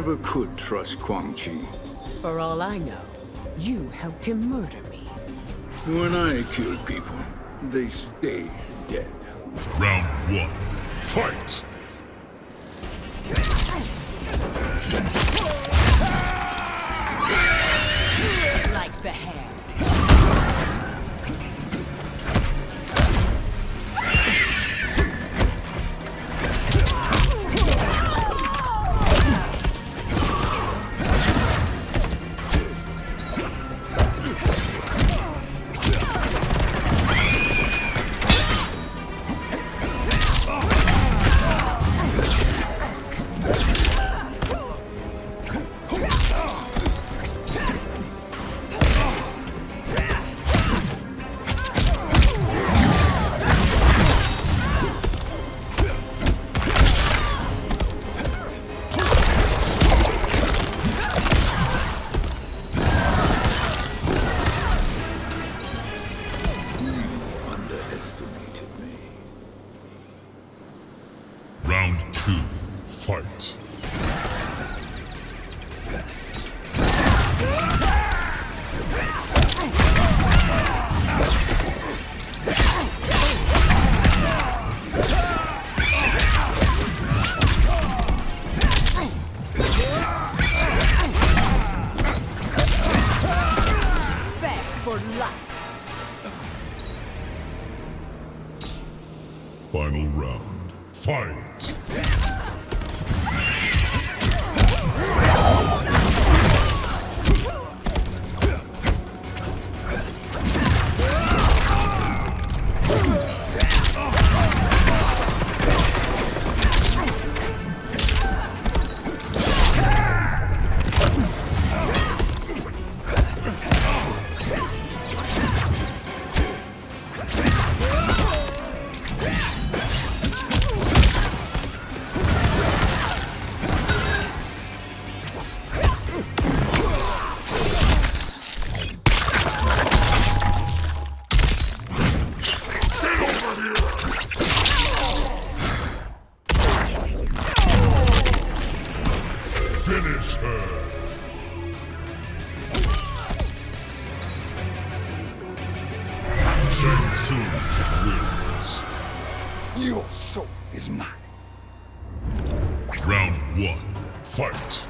never could trust Quan Chi. For all I know, you helped him murder me. When I kill people, they stay dead. Round one, fight! Your soul is mine. Round one, fight!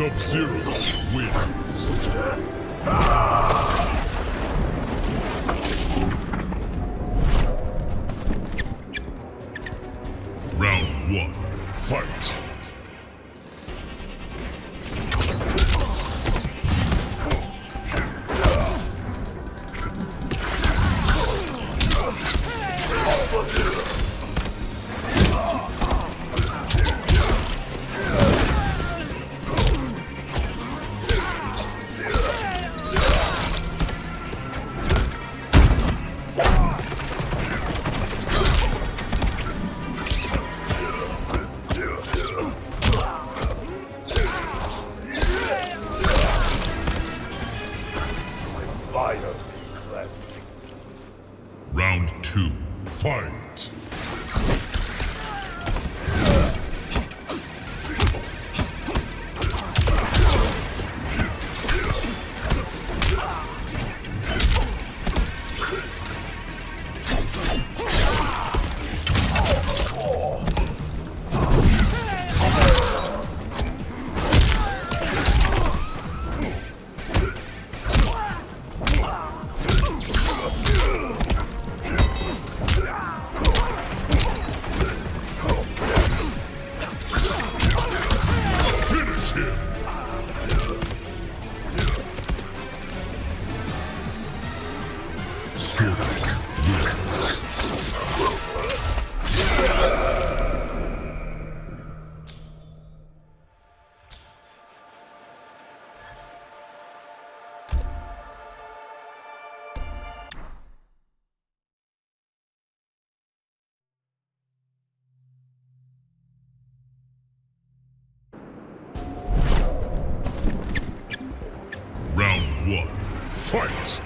Sub-Zero Round two, fight. One, fight!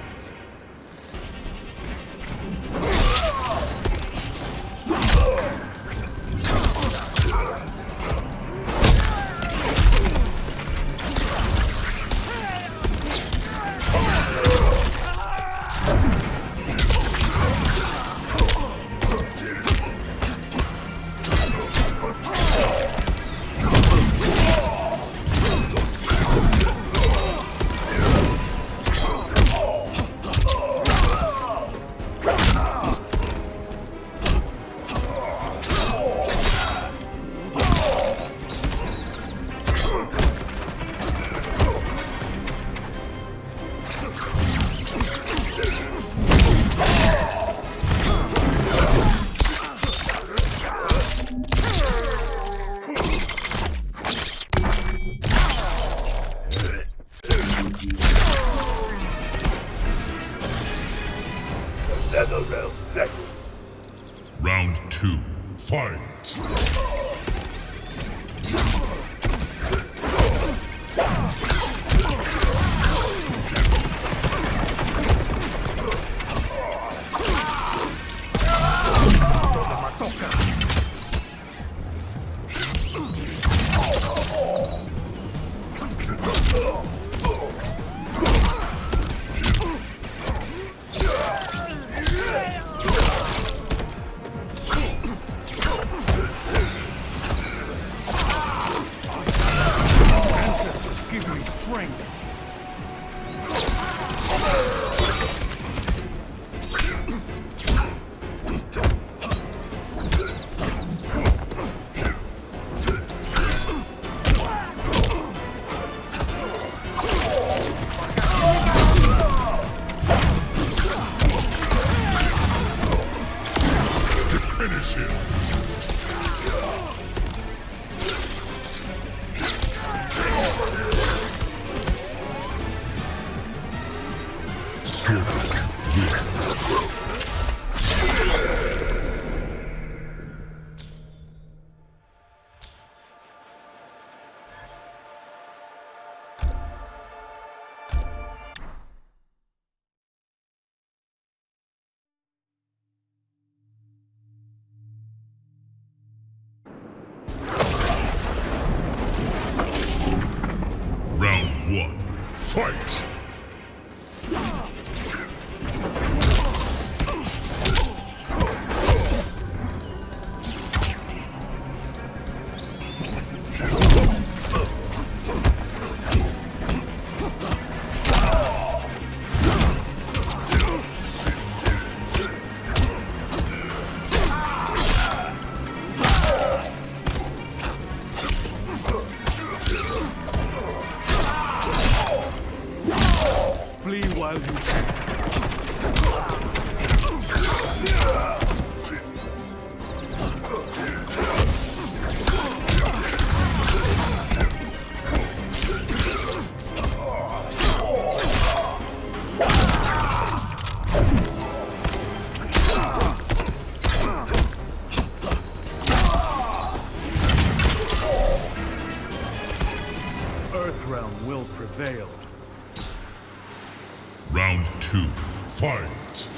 Earthrealm will prevail. Round two. Fight.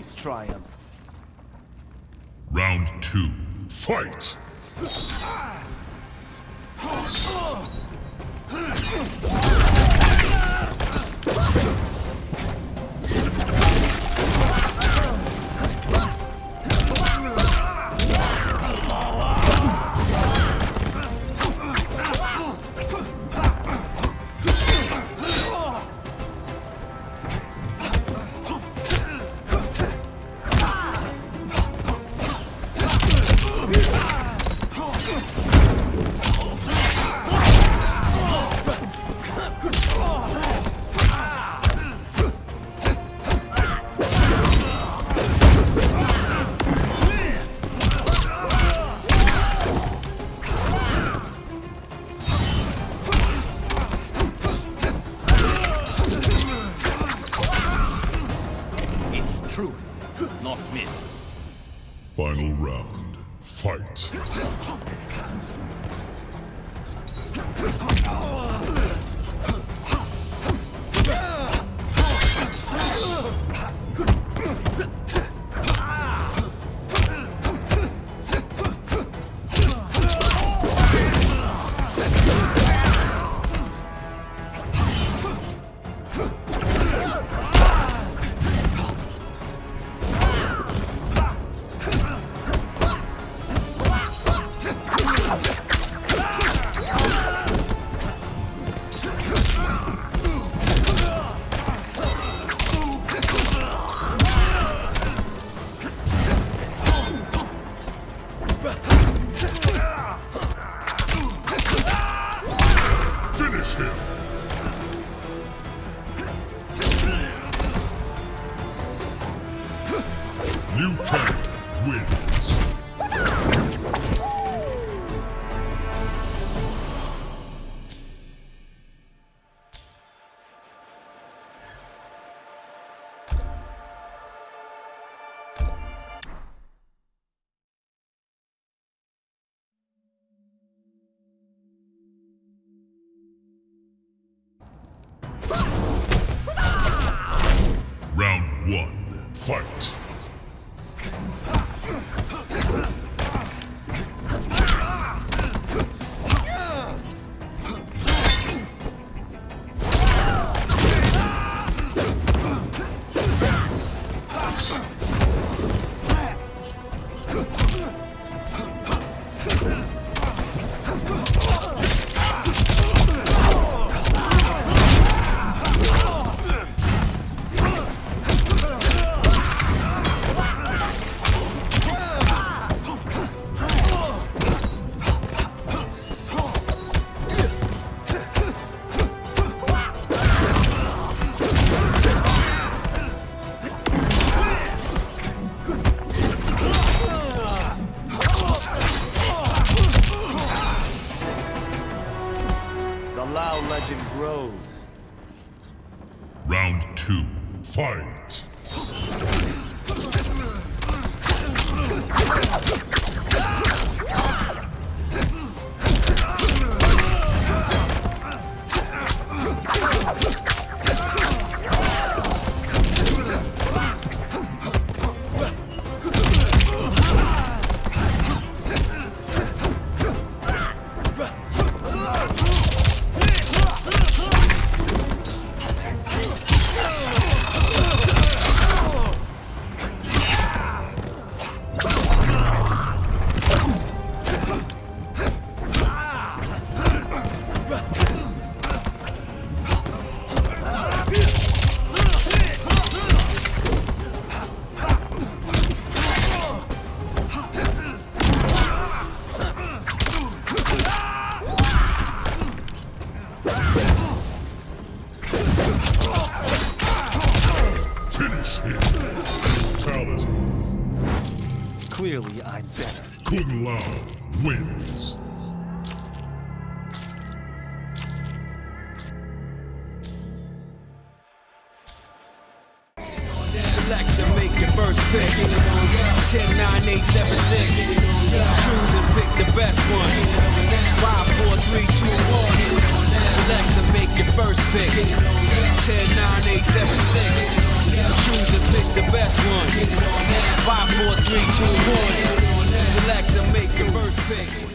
Always triumph. Round two. Fight. Final round. Fight. One. Fight. grows. Round two, fight! Brutality. Clearly, I'm better. Kung Lao wins. Select to make your first pick. 10, 9, 8, 7, 6. Choose and pick the best one. 5, 4, 3, 2, 1. Select to make your first pick. 10, 9, 8, 7, 6. Choose and pick the best one. 5, 4, 3, 2, 1. Select to make your first pick.